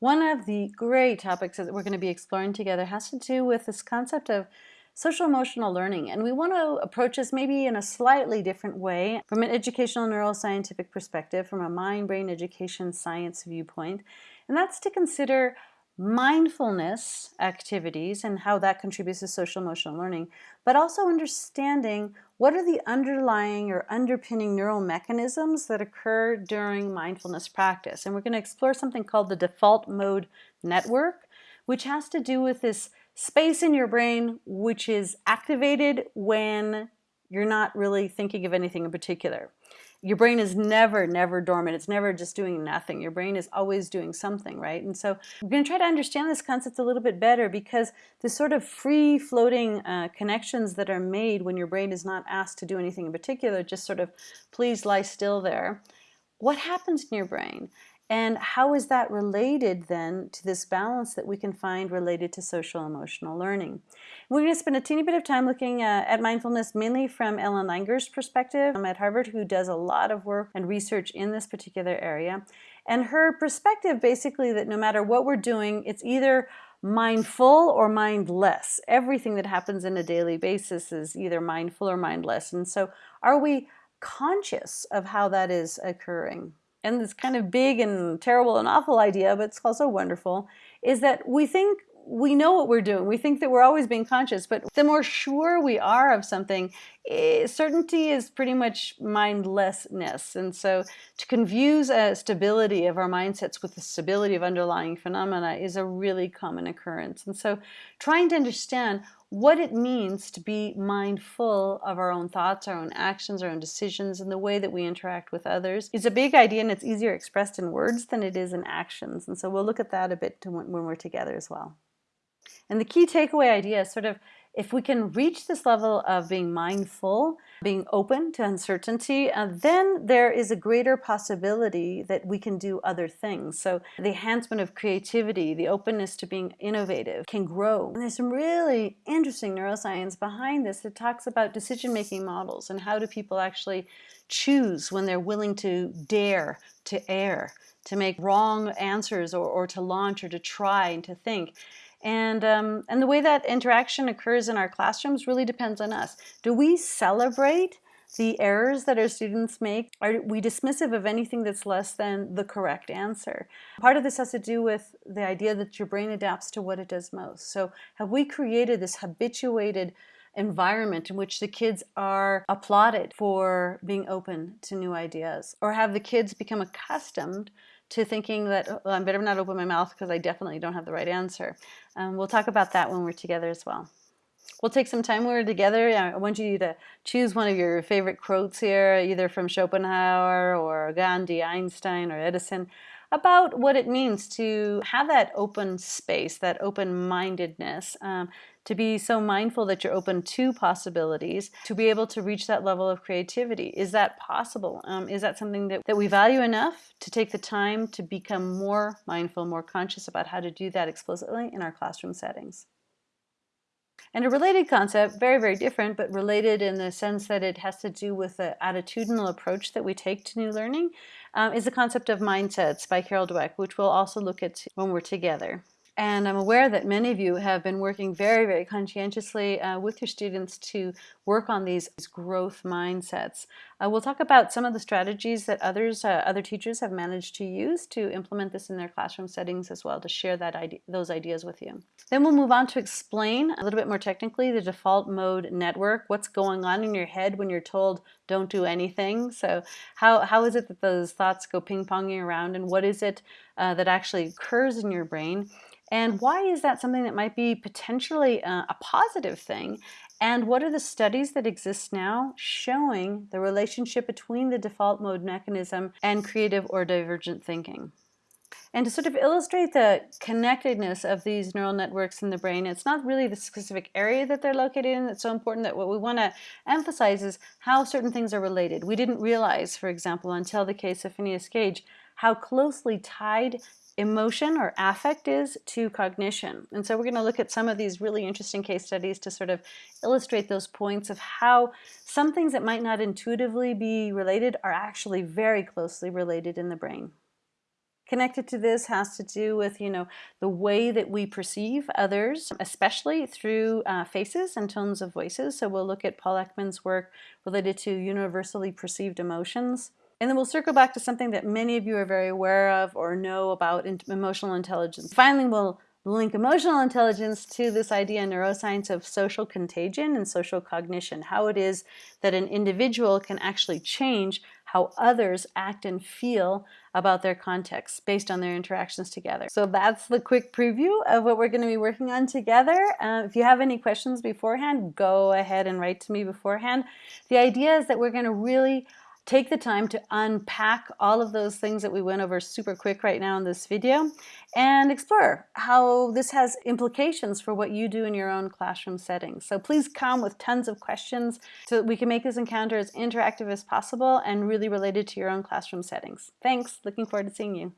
One of the great topics that we're going to be exploring together has to do with this concept of social emotional learning. And we want to approach this maybe in a slightly different way from an educational neuroscientific perspective, from a mind-brain education science viewpoint. And that's to consider mindfulness activities and how that contributes to social emotional learning, but also understanding what are the underlying or underpinning neural mechanisms that occur during mindfulness practice. And we're going to explore something called the default mode network, which has to do with this space in your brain which is activated when you're not really thinking of anything in particular. Your brain is never, never dormant. It's never just doing nothing. Your brain is always doing something, right? And so we're going to try to understand this concept a little bit better because the sort of free floating uh, connections that are made when your brain is not asked to do anything in particular, just sort of please lie still there. What happens in your brain? And how is that related then to this balance that we can find related to social emotional learning? We're going to spend a teeny bit of time looking uh, at mindfulness mainly from Ellen Langer's perspective um, at Harvard, who does a lot of work and research in this particular area. And her perspective basically that no matter what we're doing, it's either mindful or mindless. Everything that happens in a daily basis is either mindful or mindless. And so are we conscious of how that is occurring? And this kind of big and terrible and awful idea, but it's also wonderful, is that we think we know what we're doing. We think that we're always being conscious, but the more sure we are of something, eh, certainty is pretty much mindlessness. And so to confuse a stability of our mindsets with the stability of underlying phenomena is a really common occurrence. And so trying to understand what it means to be mindful of our own thoughts, our own actions, our own decisions, and the way that we interact with others is a big idea and it's easier expressed in words than it is in actions. And so we'll look at that a bit when we're together as well. And the key takeaway idea is sort of if we can reach this level of being mindful, being open to uncertainty, uh, then there is a greater possibility that we can do other things. So the enhancement of creativity, the openness to being innovative can grow. And there's some really interesting neuroscience behind this that talks about decision-making models and how do people actually choose when they're willing to dare to err, to make wrong answers or, or to launch or to try and to think. And, um, and the way that interaction occurs in our classrooms really depends on us. Do we celebrate the errors that our students make? Are we dismissive of anything that's less than the correct answer? Part of this has to do with the idea that your brain adapts to what it does most. So have we created this habituated environment in which the kids are applauded for being open to new ideas? Or have the kids become accustomed to thinking that oh, I better not open my mouth because I definitely don't have the right answer. Um, we'll talk about that when we're together as well. We'll take some time when we're together. I want you to choose one of your favorite quotes here, either from Schopenhauer or Gandhi, Einstein, or Edison, about what it means to have that open space, that open-mindedness, um, to be so mindful that you're open to possibilities, to be able to reach that level of creativity. Is that possible? Um, is that something that, that we value enough to take the time to become more mindful, more conscious about how to do that explicitly in our classroom settings? And a related concept, very, very different, but related in the sense that it has to do with the attitudinal approach that we take to new learning, um, is the concept of mindsets by Carol Dweck, which we'll also look at when we're together. And I'm aware that many of you have been working very, very conscientiously uh, with your students to work on these growth mindsets. Uh, we'll talk about some of the strategies that others, uh, other teachers have managed to use to implement this in their classroom settings as well, to share that idea, those ideas with you. Then we'll move on to explain a little bit more technically the default mode network, what's going on in your head when you're told don't do anything. So how, how is it that those thoughts go ping-ponging around and what is it uh, that actually occurs in your brain? And why is that something that might be potentially uh, a positive thing? And what are the studies that exist now showing the relationship between the default mode mechanism and creative or divergent thinking? And to sort of illustrate the connectedness of these neural networks in the brain, it's not really the specific area that they're located in that's so important that what we want to emphasize is how certain things are related. We didn't realize, for example, until the case of Phineas Gage, how closely tied emotion or affect is to cognition. And so we're going to look at some of these really interesting case studies to sort of illustrate those points of how some things that might not intuitively be related are actually very closely related in the brain. connected to this has to do with, you know, the way that we perceive others, especially through uh, faces and tones of voices. So we'll look at Paul Ekman's work related to universally perceived emotions. And then we'll circle back to something that many of you are very aware of or know about emotional intelligence. Finally, we'll link emotional intelligence to this idea in neuroscience of social contagion and social cognition, how it is that an individual can actually change how others act and feel about their context based on their interactions together. So that's the quick preview of what we're going to be working on together. Uh, if you have any questions beforehand, go ahead and write to me beforehand. The idea is that we're going to really take the time to unpack all of those things that we went over super quick right now in this video and explore how this has implications for what you do in your own classroom settings. So please come with tons of questions so that we can make this encounter as interactive as possible and really related to your own classroom settings. Thanks, looking forward to seeing you.